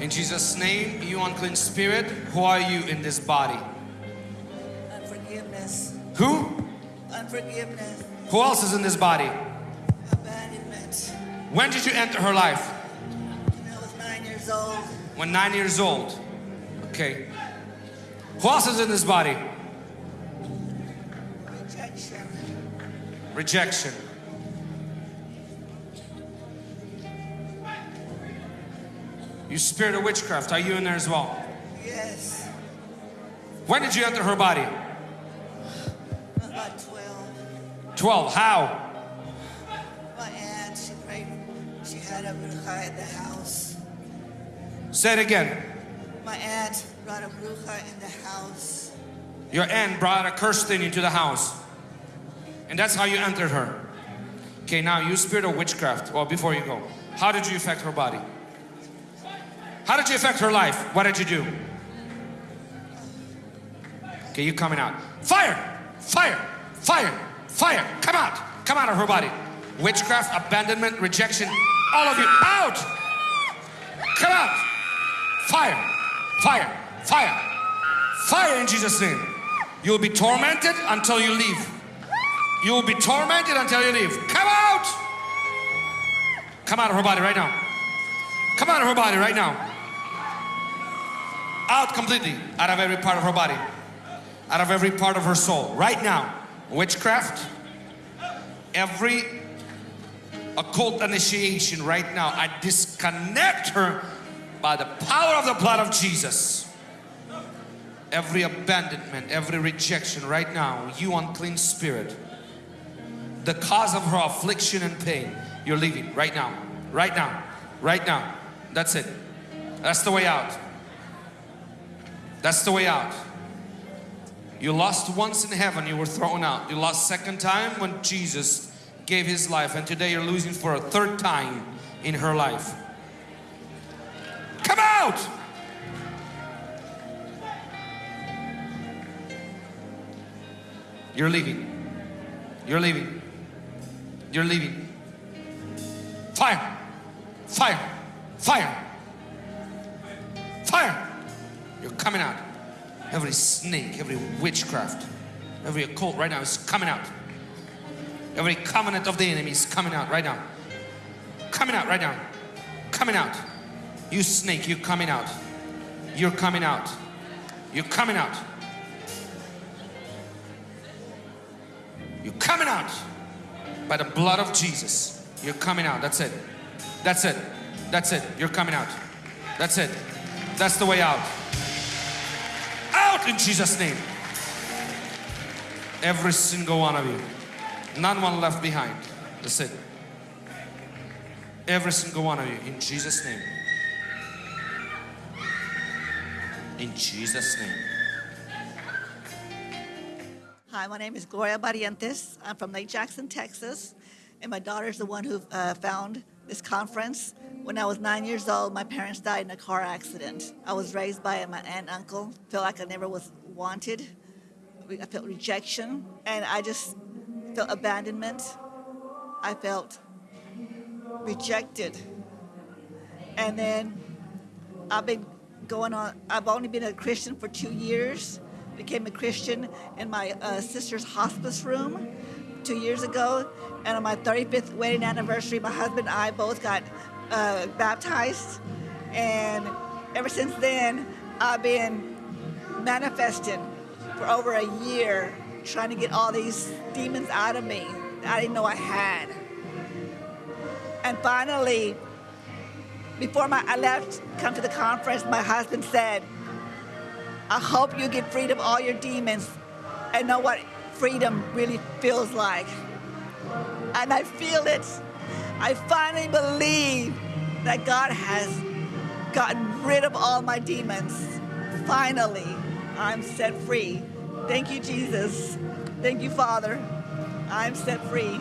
In Jesus' name, you unclean spirit, who are you in this body? Unforgiveness. Who? Unforgiveness. Who else is in this body? Abandonment. When did you enter her life? When I was nine years old. When nine years old. Okay. Who else is in this body? Rejection. Rejection. You spirit of witchcraft, are you in there as well? Yes. When did you enter her body? About 12. 12. How? My aunt, she prayed. She had a bruja at the house. Say it again. My aunt brought a bruja in the house. Your aunt brought a cursed thing into the house. And that's how you entered her. Okay, now you spirit of witchcraft. Well, before you go, how did you affect her body? How did you affect her life? What did you do? Okay, you coming out. Fire! Fire! Fire! Fire! Come out! Come out of her body. Witchcraft, abandonment, rejection, all of you out! Come out! Fire! Fire! Fire! Fire in Jesus' name. You'll be tormented until you leave. You will be tormented until you leave. Come out! Come out of her body right now. Come out of her body right now. Out completely, out of every part of her body, out of every part of her soul, right now. Witchcraft, every occult initiation right now, I disconnect her by the power of the blood of Jesus. Every abandonment, every rejection right now, you unclean spirit, the cause of her affliction and pain, you're leaving right now, right now, right now. That's it. That's the way out. That's the way out. You lost once in heaven, you were thrown out. You lost second time when Jesus gave his life and today you're losing for a third time in her life. Come out! You're leaving. You're leaving. You're leaving. Fire! Fire! Fire! Coming out. Every snake, every witchcraft, every occult right now is coming out. Every covenant of the enemy is coming out right now. Coming out right now. Coming out. You snake, you're coming out. You're coming out. You're coming out. You're coming out by the blood of Jesus. You're coming out. That's it. That's it. That's it. You're coming out. That's it. That's the way out. Out in Jesus' name. Every single one of you. None one left behind. That's it. Every single one of you in Jesus' name. In Jesus' name. Hi, my name is Gloria Barrientos. I'm from Lake Jackson, Texas. And my daughter's the one who uh, found this conference. When I was nine years old, my parents died in a car accident. I was raised by my aunt and uncle. Felt like I never was wanted. I felt rejection. And I just felt abandonment. I felt rejected. And then I've been going on, I've only been a Christian for two years. Became a Christian in my uh, sister's hospice room two years ago. And on my 35th wedding anniversary, my husband and I both got uh, baptized. And ever since then, I've been manifesting for over a year, trying to get all these demons out of me that I didn't know I had. And finally, before my, I left, come to the conference, my husband said, I hope you get freed of all your demons and know what freedom really feels like. And I feel it. I finally believe that God has gotten rid of all my demons. Finally, I'm set free. Thank you, Jesus. Thank you, Father. I'm set free.